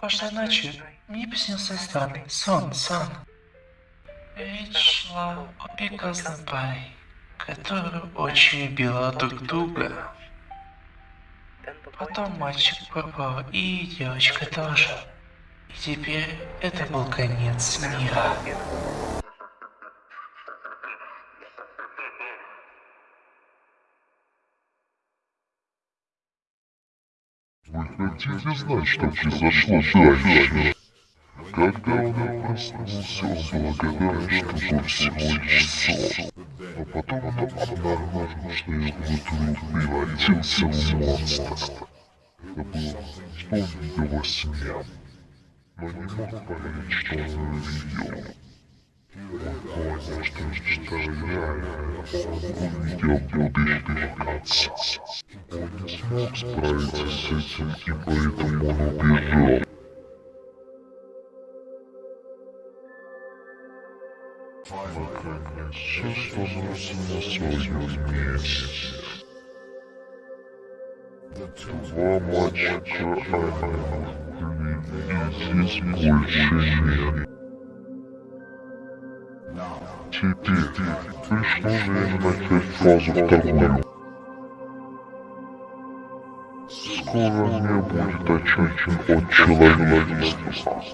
Прошлой ночью мне приснился странный сон, сон. Речь шла о прекрасном паре, очень любила друг друга. Потом мальчик пропал, и девочка тоже. И теперь это был конец мира. Вы хотите знать, что произошло дальше? Когда он проснулся, он благодарен, что был всего лишь сон. А потом он обнаружил, что его вдруг превратился в монстр. Это было, что он видел во сне. Но не мог поверить, что он увидел. Он понял, что мечта реальная. Он увидел будущего отца. Он не смог справиться с этим, и поэтому он убежал. Наконец, становится на своем месте. Два мальчика они и здесь больше нет. Теперь пришло время начать фазу вторую. Скоро не будет очищен от человечества.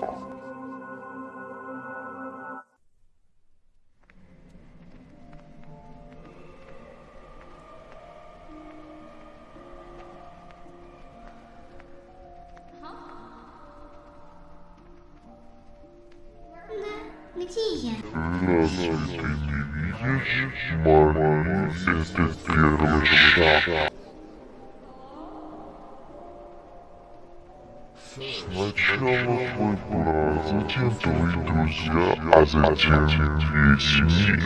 Где я? Разве ты не видишь, Мария, это первый шаг. Сначала твой брат, затем твои друзья, а затем весь мир.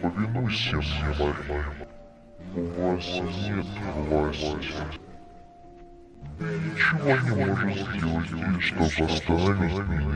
Повинуйся мне, Мария. У вас нет власти. Ничего не можешь сделать, чтобы остановить меня.